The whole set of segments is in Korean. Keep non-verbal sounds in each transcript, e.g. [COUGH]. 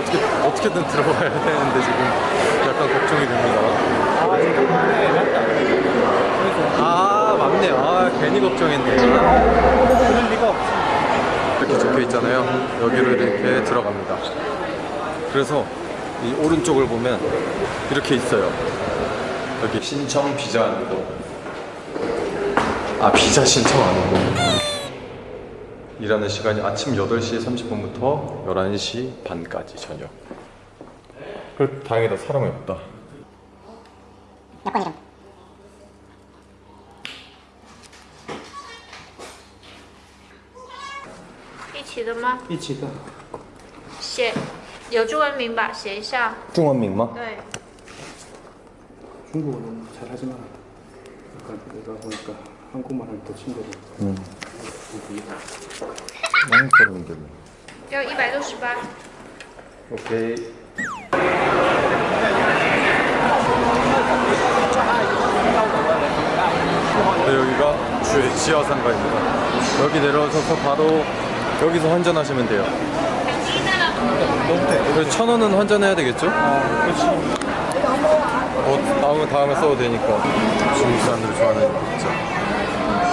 어떻게 어떻게든 들어가야 되는데 지금 약간 걱정이 됩니다. 아 맞네요. 아 괜히 걱정했네. 그럴. 이렇게 적혀 있잖아요. 여기로 이렇게 들어갑니다. 그래서 이 오른쪽을 보면 이렇게 있어요. 여기 신청 비자 안내도. 아 비자 신청하는 일하는 시간이 아침 8시 30분부터 11시 반까지 저녁. 그 다행이다 사람이 없다. 여권 이름 一起的吗？一起的。写有中文名吧，写一下。 중원민마? 对， 중국어는 잘하지만 약간 내가 보니까 한국말은 더 친절해. 응. 많이 떨어면 되네. 여 268. 오케이. 네, 여기가 주의 지하상가입니다. 여기 내려와서 바로 여기서 환전하시면 돼요. 그래서 천 원은 환전해야 되겠죠? 뭐, 다음에, 다음에 써도 되니까. 지금 이 사람들 좋아하는 진짜.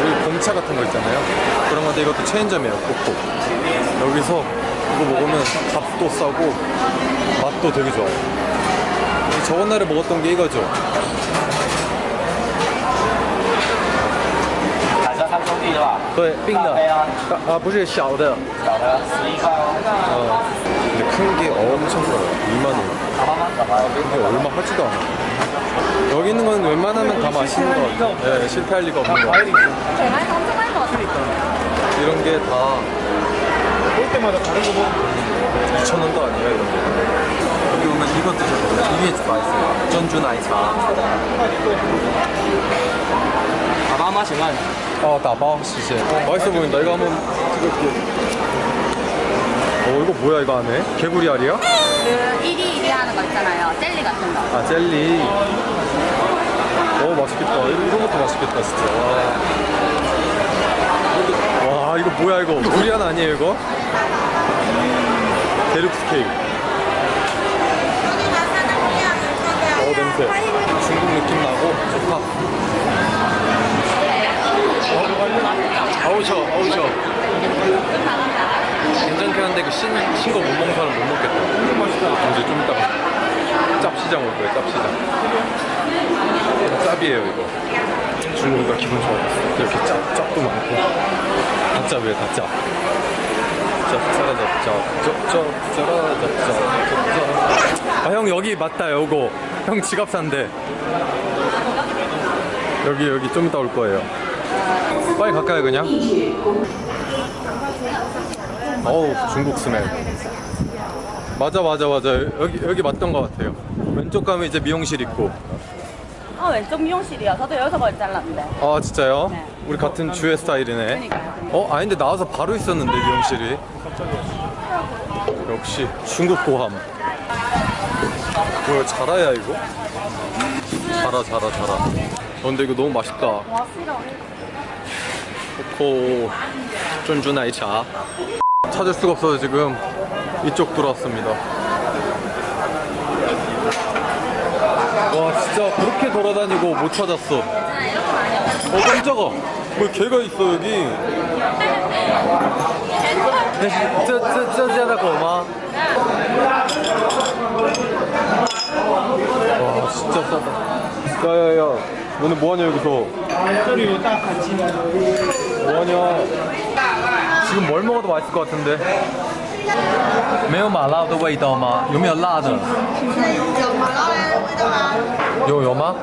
여기 공차 같은 거 있잖아요. 그런 건데 이것도 체인점이에요, 코코. 여기서 이거 먹으면 값도 싸고 맛도 되게 좋아요. 저번 날에 먹었던 게 이거죠. 彩色三兄弟对吧？对，冰的大杯啊，啊，不是小的。小的十一块哦。 어. 근데 큰 게 엄청 커요. 2만 원. 好慢慢走吧， 이게 얼마 하지도 않아. 여기 있는 건 웬만하면 다 맛있는 거 같아요. 네, 실패할 리가 없는 거 과일이 있어 과일 엄청 많이 그러니까. 이런 게 다볼 때마다 다른 거 먹어 2천 원도 아니에요 이런 게? 여기 오면 이거 드셔보세요. 이게 맛있어요. 전주 나이차 다바 맛이만. 어 다바 시세 맛있어 보인다. 이거 한번 찍을게. 어 이거 뭐야 이거 안에? 개구리 알이야? 그 1위 하는 거 있잖아요. 젤리 같은 거. 아 젤리. 어 맛있겠다. 이런 것도 맛있겠다 진짜. 와, 와 이거 뭐야 이거? 두리안 아니에요 이거? 데룩스 케이크 어 냄새. 중국 느낌 나고 좋다. 어우 셔 어우 셔 괜찮긴 한데 그 신, 신거 못 먹는 사람 못 먹겠다 이제 좀 이따가 짭시장 올 거예요 짭시장 짭이에요 이거 중국이가 기분 좋아졌어 이렇게 짭, 짭도 많고 다 짭이에요 다 짭. 짭, 짜라짭, 짭, 짭, 짭, 짜라짭, 짭, 짭, 짭. 아, 형 여기 맞다, 요거. 형 지갑 산대. 여기, 여기 좀 이따 올 거예요. 빨리 갈까요, 그냥? 어우, 중국 스멜. 맞아, 맞아, 맞아. 여기, 여기 맞던 것 같아요. 왼쪽 가면 이제 미용실 있고. 어 왼쪽 미용실이요 저도 여기서 머리 잘랐는데 아, 진짜요? 네. 우리 같은 주의 스타일이네. 그러니까요 어? 아닌데 나와서 바로 있었는데 미용실이 역시 중국 고함 뭐야 자라야 이거? 자라 자라 자라 어, 근데 이거 너무 맛있다 코코 쫀주 나이차 찾을 수가 없어서 지금 이쪽 들어왔습니다. 와 진짜 그렇게 돌아다니고 못 찾았어. 어 깜짝아. 왜 개가 있어 여기. [LAUGHS] 저저저저저고 마와 진짜 싸다. 야야야. 너네 뭐하냐 여기서? 뭐하냐? 지금 뭘 먹어도 맛있을 것 같은데. 没有麻辣的味道吗？有没有辣的？有麻辣的味道吗？有有吗？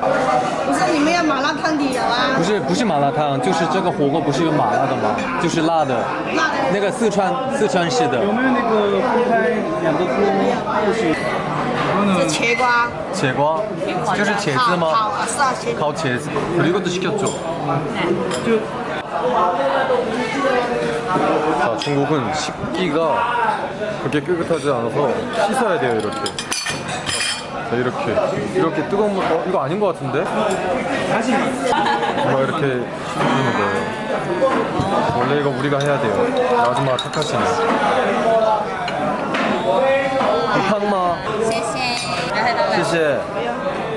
不是，你们要麻 辣汤底有啊不，是不是麻辣烫，就是这个火锅不是有麻辣的吗？就是辣的，辣的那个四川四川式的有没有那个分开两个锅？或许然后呢是？茄瓜， 제과就是茄子烤吗？烤啊是啊茄子， 烤茄子그리고 이것도 시켰죠. 저 자, 중국은 식기가 그렇게 깨끗하지 않아서 씻어야 돼요, 이렇게. 자, 이렇게. 이렇게 뜨거운 물, 어, 이거 아닌 것 같은데? 막 이렇게 씻어주는 거예요. 원래 이거 우리가 해야 돼요. 아줌마가 착하시네. 탕마, 谢谢。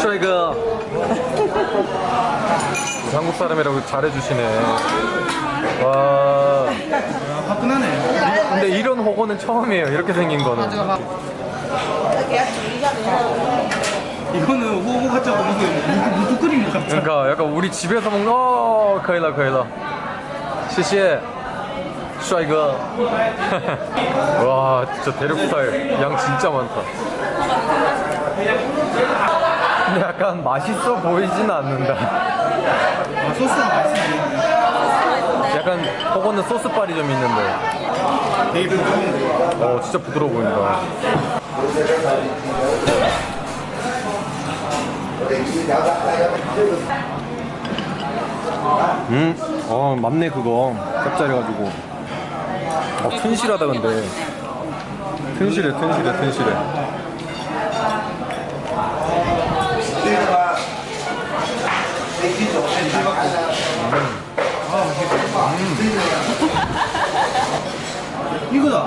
슈이거. 한국 사람이라고 잘해주시네. 와. 화끈하네. 근데 이런 호거는 처음이에요. 이렇게 생긴 거는. 이거는 호구 같지 않고 이게 무무끓인 것 같아. 그러니까 약간 우리 집에서 먹는 어 거의라 거의라 시시해 슈아이거 [LAUGHS] 와 진짜 대륙 스타일 양 진짜 많다 약간 맛있어 보이지는 않는다. 아, 소스가 맛있네. 약간 그거는 소스빨이 좀 있는데. 되게 부드러운데. 어 진짜 부드러워 보인다. 음, 어 맞네 그거. 짭짤해가지고. 어 튼실하다 근데. 튼실해 튼실해 튼실해 이거다.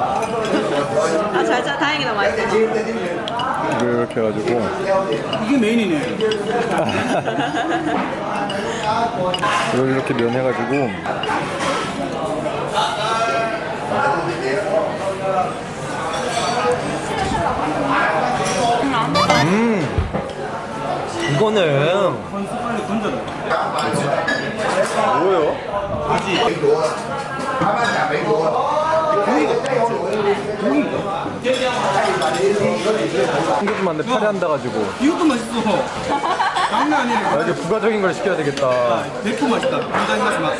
아, 잘, 잘, 다행이다, 맛있어. 이렇게 해가지고 이게 메인이네. [LAUGHS] 이걸 이렇게 면 해가지고 음 이거는 빨리. 뭐예요? 한개좀만데 팔이 한다 가지고 이것도 맛있어. 장난 아니네. 아, 이제 부가적인 걸 시켜야 되겠다. 백호 맛있다. 굉장히 맛이 맞다.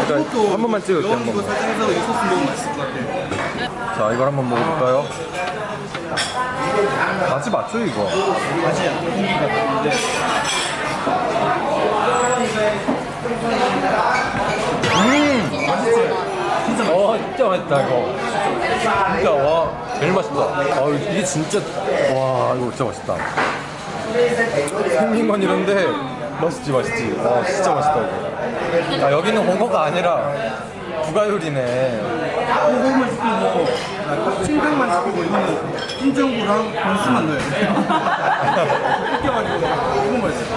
일단 한 번만 찍을게 한 번만. 살짝 해서 이 소스 먹으면 맛있을 것 같아. 자 이걸 한번 먹어볼까요? 맛이 맞죠 이거? 맛이야. 고기 같은데. 진짜 와 진짜 맛있다 이거. 진짜 와 제일 맛있다. 아 이게 진짜 와 이거 진짜 맛있다. 생긴 건 이런데 맛있지 맛있지. 와 진짜 맛있다 이거. 아 여기는 홍어가 아니라 부가요리네. 호구만 시키고清汤만 시키고 이거는 찐정구랑 번스만 넣어야 돼. [LAUGHS] 이렇게 가지고 이거 맛있어.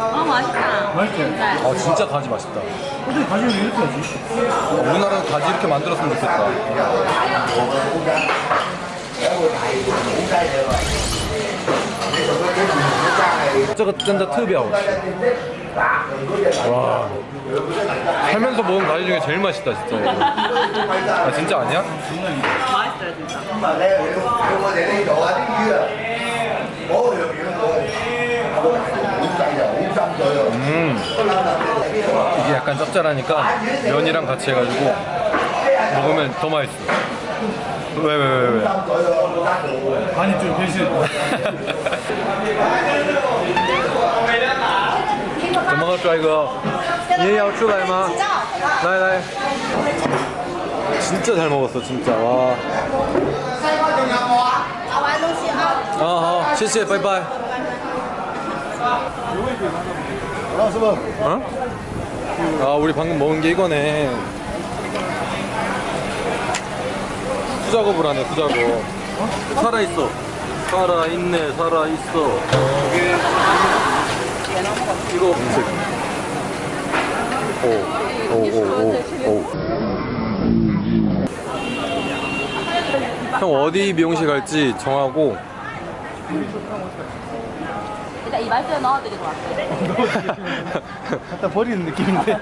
어, 맛있지? 아 진짜 가지 맛있다 어떻게 가지고 이렇게 하지? 우리나라는 가지 이렇게 만들었으면 좋겠다 저거 진짜 특이야 와 살면서 먹은 가지 중에 제일 맛있다 진짜. 아 진짜 아니야? 맛있어요, 진짜. 음 이게 약간 짭짤하니까 면이랑 같이 해가지고 먹으면 더 맛있어 왜 왜 왜 왜, 아니 좀 변신. 怎么了帅哥你也要出来吗来来 진짜 잘 먹었어 진짜 와 拿完东西啊。 아, 好，谢谢，拜拜。 어? 아, 우리 방금 먹은 게 이거네. 수작업을 하네, 수작업. 살아있어. 살아있네, 살아있어. 이거. 검색. 오, 오, 오, 오, 오. 형 어디 미용실 갈지 정하고 일단 이 말씀에 넣어드리고 갈게요. [LAUGHS] 갖다 버리는 느낌인데